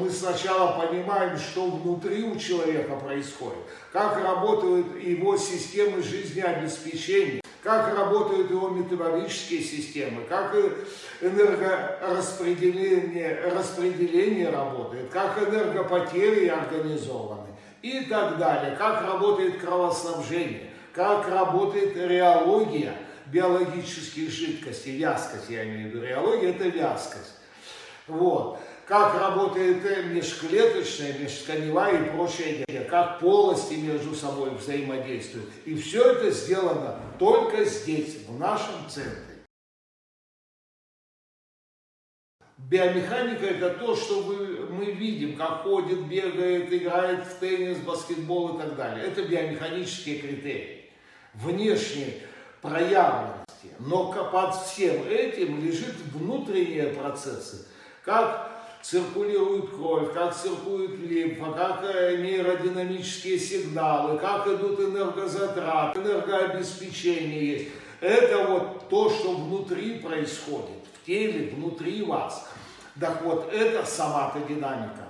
Мы сначала понимаем, что внутри у человека происходит, как работают его системы жизнеобеспечения, как работают его метаболические системы, как энергораспределение распределение работает, как энергопотери организованы и так далее, как работает кровоснабжение, как работает реология биологических жидкостей, вязкость, я имею в виду, реология это вязкость. Вот как работает межклеточная, межтканевая и прочее, как полости между собой взаимодействуют. И все это сделано только здесь, в нашем центре. Биомеханика это то, что мы видим, как ходит, бегает, играет в теннис, баскетбол и так далее. Это биомеханические критерии, внешние проявленности. Но под всем этим лежит внутренние процессы, как циркулирует кровь, как циркулирует лимфа, как э, нейродинамические сигналы, как идут энергозатраты, энергообеспечение есть. Это вот то, что внутри происходит, в теле, внутри вас. Так вот, это соматодинамика.